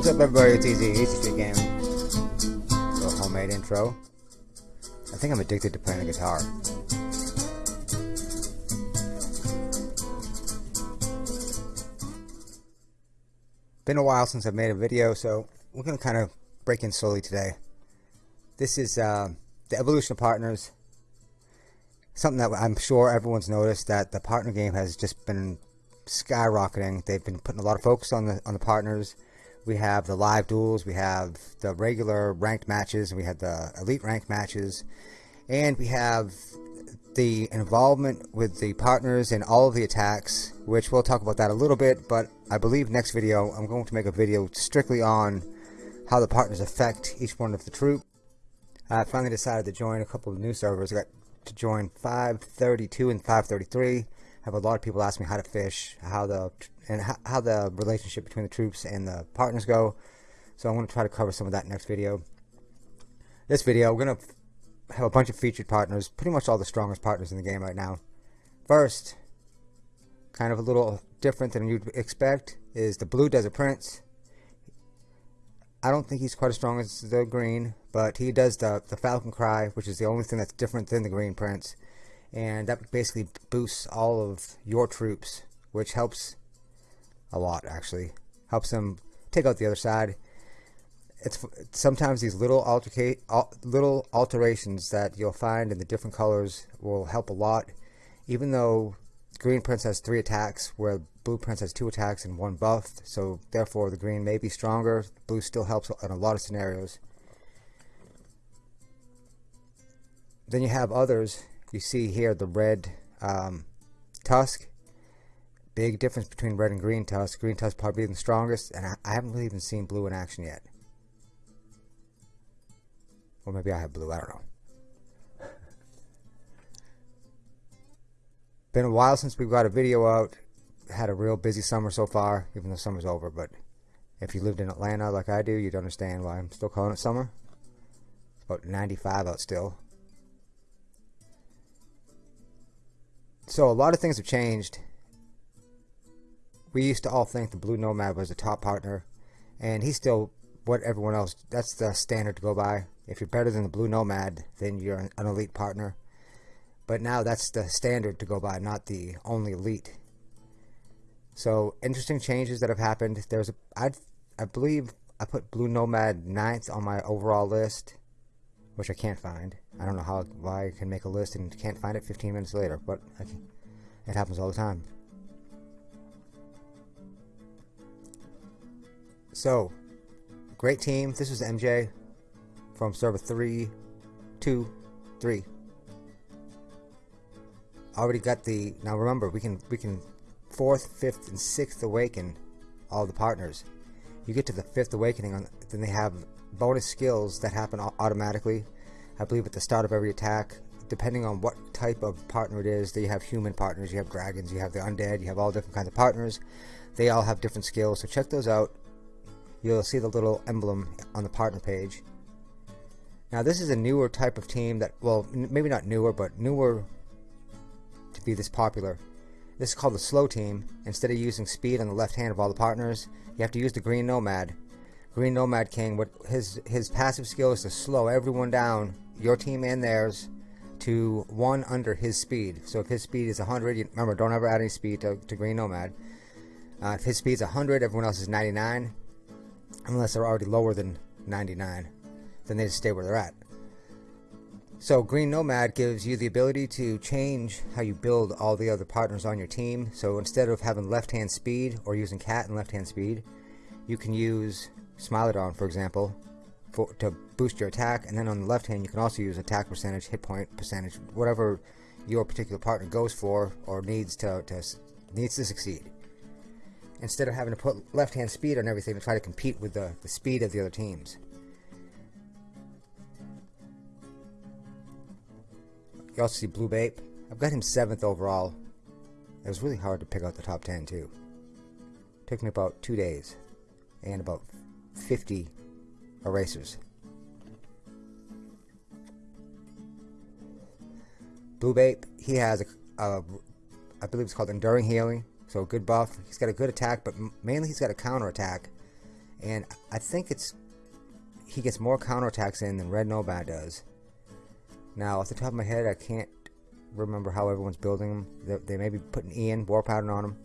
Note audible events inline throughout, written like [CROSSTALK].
What's up everybody, it's Easy, Easy Street Game. Little homemade intro. I think I'm addicted to playing the guitar. Been a while since I've made a video, so we're going to kind of break in slowly today. This is uh, the evolution of partners. Something that I'm sure everyone's noticed that the partner game has just been skyrocketing. They've been putting a lot of focus on the on the partners. We have the live duels, we have the regular ranked matches, we have the elite ranked matches, and we have the involvement with the partners in all of the attacks, which we'll talk about that a little bit, but I believe next video I'm going to make a video strictly on how the partners affect each one of the troop. I finally decided to join a couple of new servers. I got to join 532 and 533 have a lot of people ask me how to fish, how the and how, how the relationship between the troops and the partners go. So I'm going to try to cover some of that next video. This video, we're going to have a bunch of featured partners, pretty much all the strongest partners in the game right now. First, kind of a little different than you'd expect, is the Blue Desert Prince. I don't think he's quite as strong as the Green, but he does the, the Falcon Cry, which is the only thing that's different than the Green Prince and that basically boosts all of your troops, which helps a lot actually. Helps them take out the other side. It's sometimes these little altercate little alterations that you'll find in the different colors will help a lot. Even though Green Prince has three attacks, where Blue Prince has two attacks and one buff, so therefore the green may be stronger. Blue still helps in a lot of scenarios. Then you have others you see here the red um, tusk. Big difference between red and green tusk. Green tusk probably the strongest and I, I haven't really even seen blue in action yet. Or maybe I have blue I don't know. [LAUGHS] Been a while since we've got a video out. Had a real busy summer so far even though summer's over but if you lived in Atlanta like I do you'd understand why I'm still calling it summer. It's about 95 out still So a lot of things have changed. We used to all think the Blue Nomad was the top partner, and he's still what everyone else. That's the standard to go by. If you're better than the Blue Nomad, then you're an elite partner. But now that's the standard to go by, not the only elite. So interesting changes that have happened. There's a I I believe I put Blue Nomad ninth on my overall list which I can't find. I don't know how why I can make a list and can't find it 15 minutes later, but it happens all the time. So, great team. This is MJ from server 3, 2, 3. Already got the now remember we can we can fourth, fifth, and sixth awaken all the partners. You get to the fifth awakening on then they have bonus skills that happen automatically. I believe at the start of every attack, depending on what type of partner it is, that you have human partners, you have dragons, you have the undead, you have all different kinds of partners. They all have different skills, so check those out. You'll see the little emblem on the partner page. Now this is a newer type of team that, well, maybe not newer, but newer to be this popular. This is called the slow team. Instead of using speed on the left hand of all the partners, you have to use the green nomad. Green Nomad King, what his his passive skill is to slow everyone down, your team and theirs, to one under his speed. So if his speed is 100, you, remember don't ever add any speed to, to Green Nomad. Uh, if his speed is 100, everyone else is 99, unless they're already lower than 99, then they just stay where they're at. So Green Nomad gives you the ability to change how you build all the other partners on your team. So instead of having left-hand speed or using cat and left-hand speed, you can use Smilodon, for example, for, to boost your attack, and then on the left hand, you can also use attack percentage, hit point percentage, whatever your particular partner goes for or needs to, to needs to succeed. Instead of having to put left hand speed on everything to try to compete with the, the speed of the other teams. You also see Blue Bape. I've got him 7th overall. It was really hard to pick out the top 10 too. Took me about two days and about 50 erasers. Blue Bape, he has a, a, I believe it's called Enduring Healing, so a good buff. He's got a good attack, but mainly he's got a counter attack. And I think it's he gets more counter attacks in than Red Nomad does. Now, off the top of my head, I can't remember how everyone's building them. They, they may be putting Ian, War Pattern on them.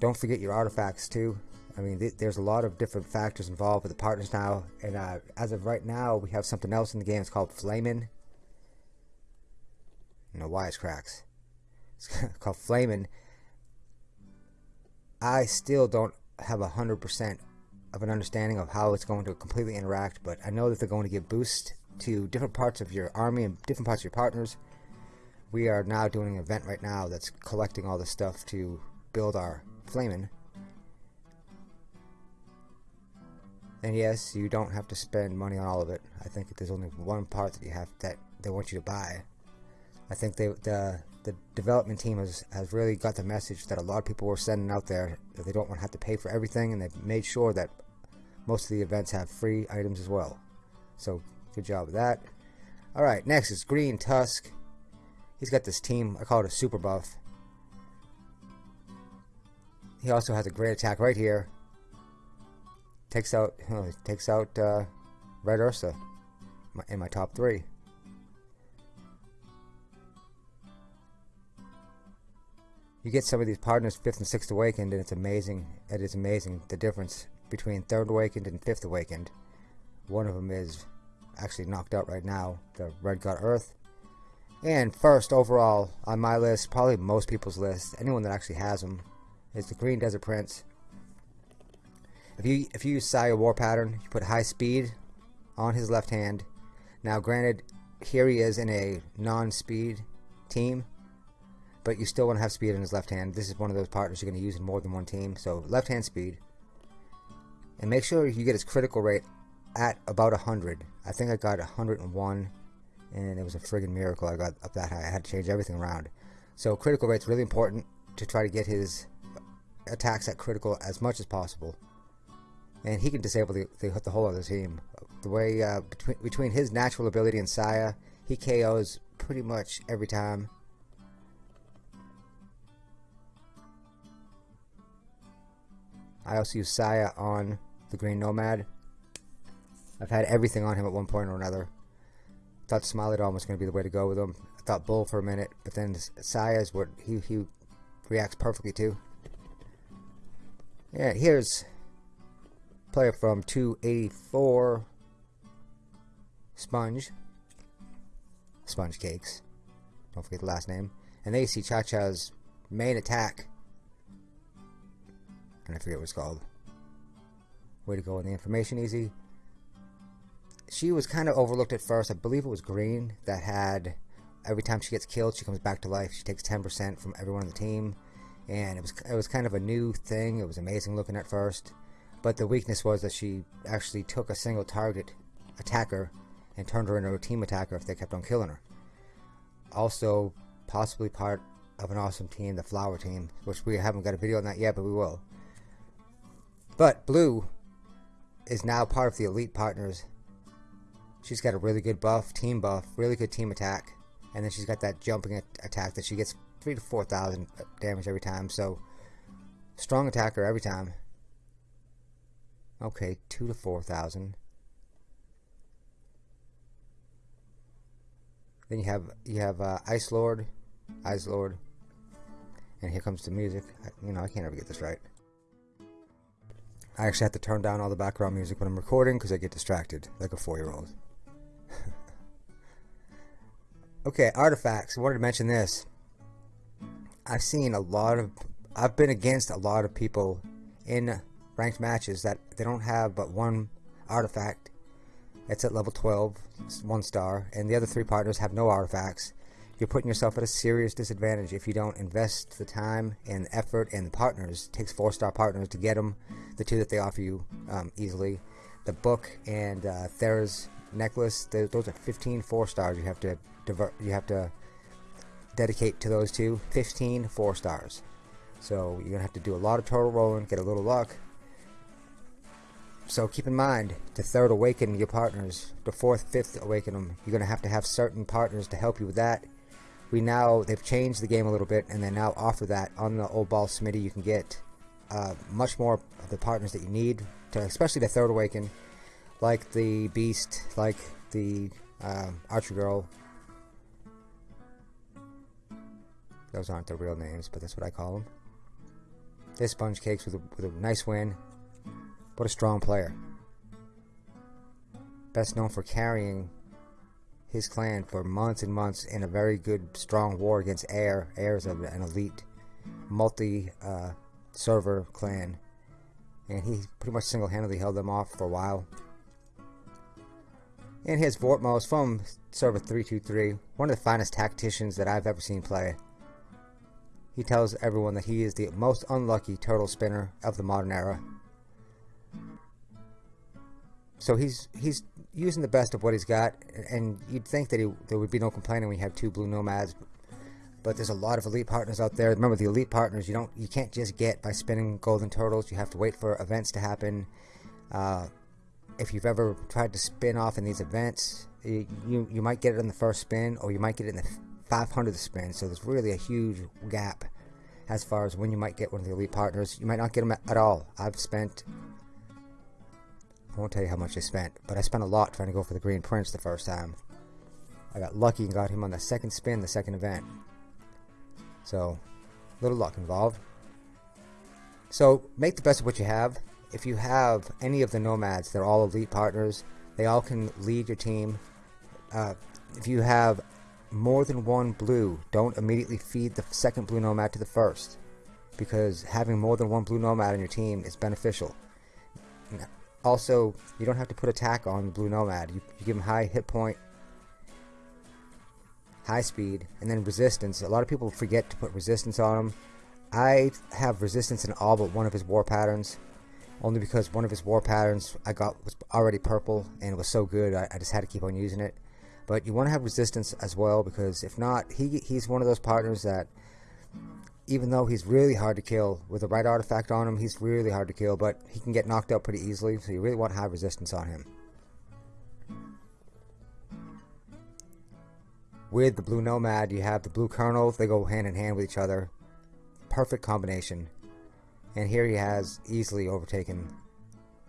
Don't forget your artifacts too. I mean, th there's a lot of different factors involved with the partners now, and uh, as of right now, we have something else in the game. It's called Flamin'. No wisecracks. it's. [LAUGHS] Called Flamin'. I still don't have a hundred percent of an understanding of how it's going to completely interact, but I know that they're going to give boost to different parts of your army and different parts of your partners. We are now doing an event right now that's collecting all this stuff to build our Flamin'. And yes, you don't have to spend money on all of it. I think there's only one part that you have that they want you to buy. I think they, the the development team has, has really got the message that a lot of people were sending out there that they don't want to have to pay for everything, and they've made sure that most of the events have free items as well. So good job with that. All right, next is Green Tusk. He's got this team. I call it a super buff. He also has a great attack right here. Takes out takes out uh, Red Ursa in my top three. You get some of these partners fifth and sixth awakened, and it's amazing. It is amazing the difference between third awakened and fifth awakened. One of them is actually knocked out right now, the Red God Earth. And first overall on my list, probably most people's list, anyone that actually has them, is the Green Desert Prince. If you if you use Saya War Pattern, you put high speed on his left hand. Now, granted, here he is in a non-speed team, but you still want to have speed in his left hand. This is one of those partners you're going to use in more than one team. So left hand speed, and make sure you get his critical rate at about 100. I think I got 101, and it was a friggin' miracle I got up that high. I had to change everything around. So critical rate's really important to try to get his attacks at critical as much as possible. And he can disable the, the, the whole other team. The way uh, between between his natural ability and Saya, he KOs pretty much every time. I also use Saya on the Green Nomad. I've had everything on him at one point or another. Thought Smilodon was going to be the way to go with him. I thought Bull for a minute, but then Saya is what he, he reacts perfectly to. Yeah, here's player from 284 Sponge. Sponge Cakes. Don't forget the last name. And they see Cha Cha's main attack. And I forget what it's called. Way to go on the information easy. She was kind of overlooked at first. I believe it was Green that had every time she gets killed, she comes back to life. She takes 10% from everyone on the team and it was it was kind of a new thing. It was amazing looking at first, but the weakness was that she actually took a single target attacker and turned her into a team attacker if they kept on killing her. Also, possibly part of an awesome team, the Flower Team, which we haven't got a video on that yet, but we will. But Blue is now part of the Elite Partners. She's got a really good buff, team buff, really good team attack, and then she's got that jumping attack that she gets three to four thousand damage every time. So strong attacker every time. Okay, two to four thousand. Then you have you have uh, Ice Lord, Ice Lord, and here comes the music. I, you know I can't ever get this right. I actually have to turn down all the background music when I'm recording because I get distracted like a four-year-old. [LAUGHS] okay, artifacts. I wanted to mention this. I've seen a lot of, I've been against a lot of people in ranked matches that they don't have but one artifact. It's at level 12, one star, and the other three partners have no artifacts. You're putting yourself at a serious disadvantage if you don't invest the time and effort and the partners. It takes four star partners to get them, the two that they offer you um, easily. The book and uh, Thera's necklace, those are 15 four stars. You have to divert, you have to dedicate to those two 15 four stars. So you're gonna have to do a lot of total rolling get a little luck. So keep in mind to third awaken your partners the fourth fifth awaken them you're gonna have to have certain partners to help you with that. We now they've changed the game a little bit and they now offer that on the old ball smitty you can get uh, much more of the partners that you need, to, especially the third awaken, like the beast, like the uh, archer girl. Those aren't the real names, but that's what I call them. This sponge cakes with a, with a nice win. What a strong player. Best known for carrying his clan for months and months in a very good, strong war against Air. Air is an elite, multi uh, server clan. And he pretty much single handedly held them off for a while. And his Vortmos from server 323, one of the finest tacticians that I've ever seen play. He tells everyone that he is the most unlucky turtle spinner of the modern era. So he's he's using the best of what he's got, and you'd think that he, there would be no complaining when you have two blue nomads. But there's a lot of elite partners out there. Remember, the elite partners you don't you can't just get by spinning golden turtles. You have to wait for events to happen. Uh, if you've ever tried to spin off in these events, you, you you might get it in the first spin, or you might get it in the 500th spin. So there's really a huge gap as far as when you might get one of the elite partners. You might not get them at all. I've spent I won't tell you how much I spent, but I spent a lot trying to go for the Green Prince the first time. I got lucky and got him on the second spin, the second event. So, little luck involved. So, make the best of what you have. If you have any of the nomads, they're all elite partners. They all can lead your team. Uh, if you have more than one blue, don't immediately feed the second blue nomad to the first. Because having more than one blue nomad on your team is beneficial. Also, you don't have to put attack on the Blue Nomad. You, you give him high hit point, high speed, and then resistance. A lot of people forget to put resistance on him. I have resistance in all but one of his war patterns, only because one of his war patterns I got was already purple and it was so good I, I just had to keep on using it. But you want to have resistance as well because if not, he he's one of those partners that even though he's really hard to kill with the right artifact on him, he's really hard to kill, but he can get knocked out pretty easily, so you really want high resistance on him. With the Blue Nomad, you have the Blue Colonel, they go hand in hand with each other. Perfect combination. And here he has easily overtaken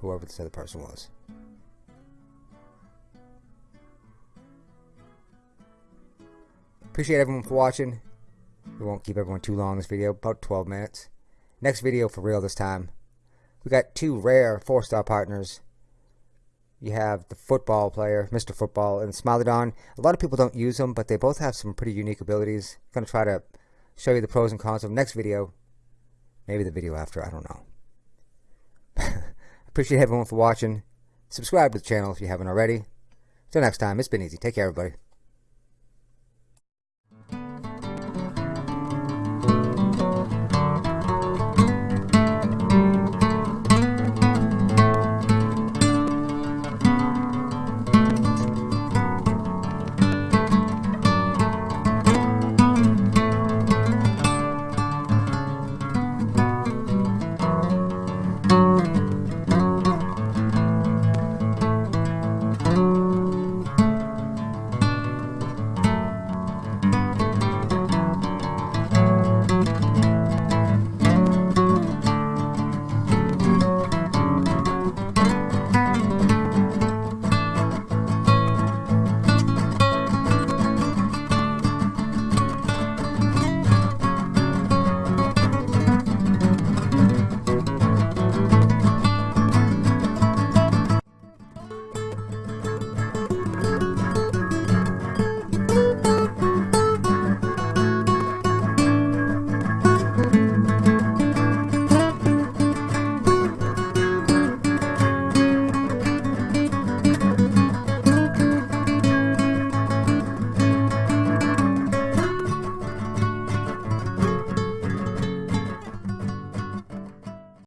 whoever this other person was. Appreciate everyone for watching. We won't keep everyone too long this video, about 12 minutes. Next video for real this time. We got two rare four-star partners. You have the football player, Mr. Football, and Smilodon. A lot of people don't use them, but they both have some pretty unique abilities. I'm going to try to show you the pros and cons of next video. Maybe the video after, I don't know. [LAUGHS] Appreciate everyone for watching. Subscribe to the channel if you haven't already. Till next time, it's been easy. Take care, everybody.